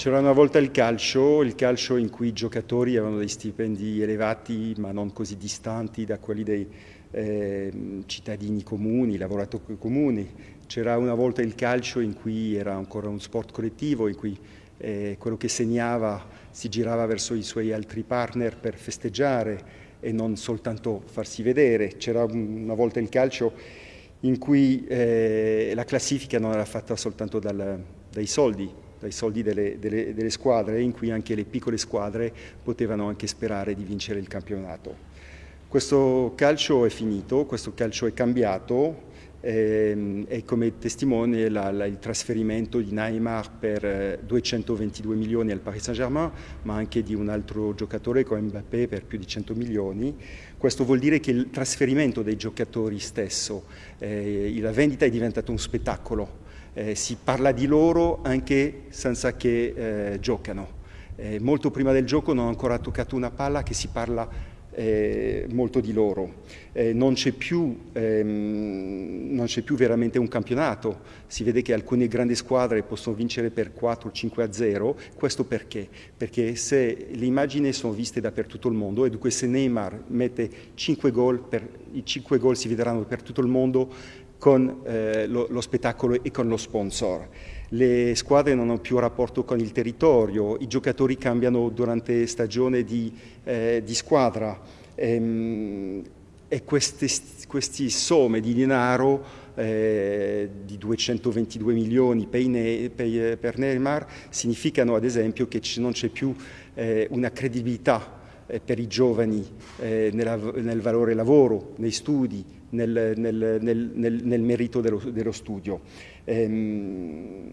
C'era una volta il calcio, il calcio in cui i giocatori avevano dei stipendi elevati ma non così distanti da quelli dei eh, cittadini comuni, lavoratori comuni. C'era una volta il calcio in cui era ancora un sport collettivo, in cui eh, quello che segnava si girava verso i suoi altri partner per festeggiare e non soltanto farsi vedere. C'era una volta il calcio in cui eh, la classifica non era fatta soltanto dal, dai soldi, dai soldi delle, delle, delle, squadre in cui anche le piccole squadre potevano anche sperare di vincere il campionato. Questo calcio è finito, questo calcio è cambiato ehm, e come testimone la, la, il trasferimento di Neymar per 222 eh, milioni al Paris Saint-Germain, ma anche di un altro giocatore come Mbappé per più di 100 milioni. Questo vuol dire che il trasferimento dei giocatori stesso, eh, la vendita è diventato un spettacolo eh, si parla di loro anche senza che eh, giocano. Eh, molto prima del gioco non ho ancora toccato una palla che si parla eh, molto di loro. Eh, non c'è più, ehm, più, veramente un campionato, si vede che alcune grandi squadre possono vincere per 4-5 a 0, questo perché? Perché se le immagini sono viste dappertutto il mondo e dunque se Neymar mette 5 gol, i 5 gol si vedranno per tutto il mondo, con eh, lo, lo, spettacolo e con lo sponsor. Le squadre non hanno più rapporto con il territorio, i giocatori cambiano durante stagione di, eh, di squadra ehm, e queste, questi somme di denaro eh, di 222 milioni per, Neymar significano ad esempio che non c'è più eh, una credibilità per i giovani eh, nella, nel valore lavoro, nei studi, nel, nel, nel, nel merito dello, dello studio. Ehm,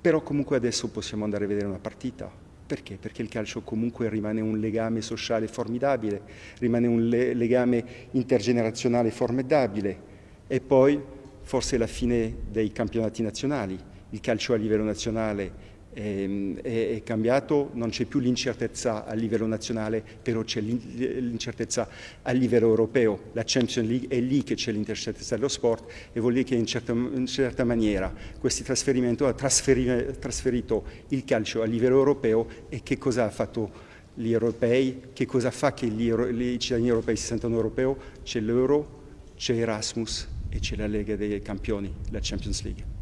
però comunque adesso possiamo andare a vedere una partita. Perché? Perché il calcio comunque rimane un legame sociale formidabile, rimane un le legame intergenerazionale formidabile e poi forse la fine dei campionati nazionali. Il calcio a livello nazionale è, ehm, è, è cambiato, non c'è più l'incertezza a livello nazionale, però c'è l'incertezza a livello europeo. La Champions League è lì che c'è l'incertezza dello sport e vuol dire che in certa, in certa maniera questo trasferimento ha trasferito il calcio a livello europeo e che cosa ha fatto gli europei, che cosa fa che gli, i cittadini europei si sentono europei? C'è l'euro, c'è Erasmus e c'è la Lega dei Campioni, la Champions League.